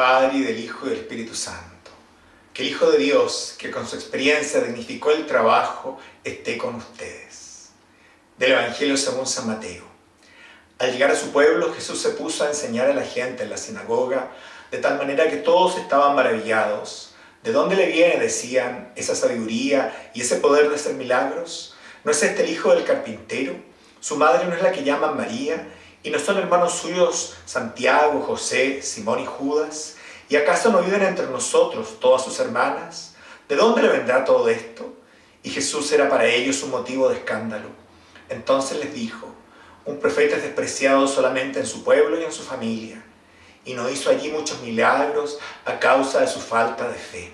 Padre, y del Hijo y del Espíritu Santo. Que el Hijo de Dios, que con su experiencia dignificó el trabajo, esté con ustedes. Del Evangelio según San Mateo. Al llegar a su pueblo, Jesús se puso a enseñar a la gente en la sinagoga, de tal manera que todos estaban maravillados. ¿De dónde le viene, decían, esa sabiduría y ese poder de hacer milagros? ¿No es este el hijo del carpintero? ¿Su madre no es la que llaman María? ¿Y no son hermanos suyos Santiago, José, Simón y Judas? ¿Y acaso no viven entre nosotros todas sus hermanas? ¿De dónde le vendrá todo esto? Y Jesús era para ellos un motivo de escándalo. Entonces les dijo, un profeta es despreciado solamente en su pueblo y en su familia, y no hizo allí muchos milagros a causa de su falta de fe.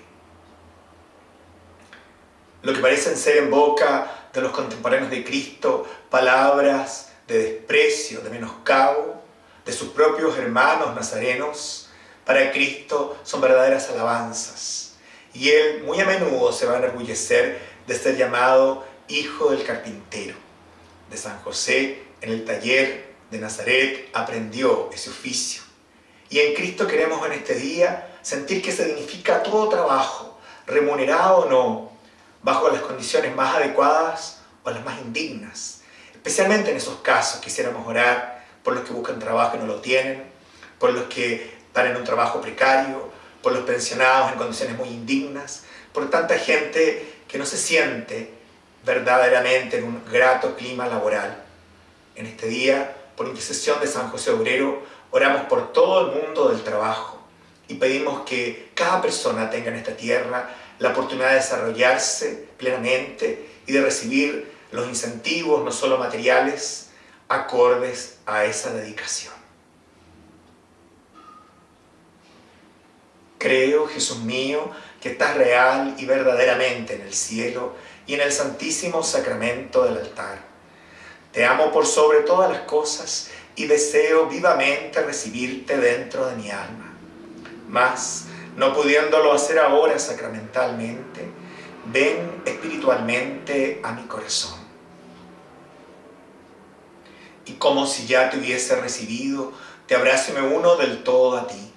Lo que parecen ser en boca de los contemporáneos de Cristo palabras de desprecio, de menoscabo de sus propios hermanos nazarenos, para Cristo son verdaderas alabanzas. Y Él muy a menudo se va a enorgullecer de ser llamado Hijo del Carpintero. De San José, en el taller de Nazaret, aprendió ese oficio. Y en Cristo queremos en este día sentir que se dignifica todo trabajo, remunerado o no, bajo las condiciones más adecuadas o las más indignas Especialmente en esos casos quisiéramos orar por los que buscan trabajo y no lo tienen, por los que están en un trabajo precario, por los pensionados en condiciones muy indignas, por tanta gente que no se siente verdaderamente en un grato clima laboral. En este día, por intercesión de San José Obrero, oramos por todo el mundo del trabajo y pedimos que cada persona tenga en esta tierra la oportunidad de desarrollarse plenamente y de recibir los incentivos, no solo materiales, acordes a esa dedicación. Creo, Jesús mío, que estás real y verdaderamente en el cielo y en el santísimo sacramento del altar. Te amo por sobre todas las cosas y deseo vivamente recibirte dentro de mi alma. Mas, no pudiéndolo hacer ahora sacramentalmente, ven espiritualmente a mi corazón. Y como si ya te hubiese recibido, te abrazo y me uno del todo a ti.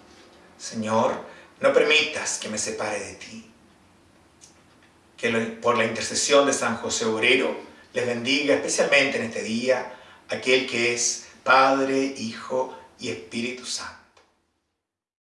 Señor, no permitas que me separe de ti. Que por la intercesión de San José Obrero les bendiga especialmente en este día aquel que es Padre, Hijo y Espíritu Santo.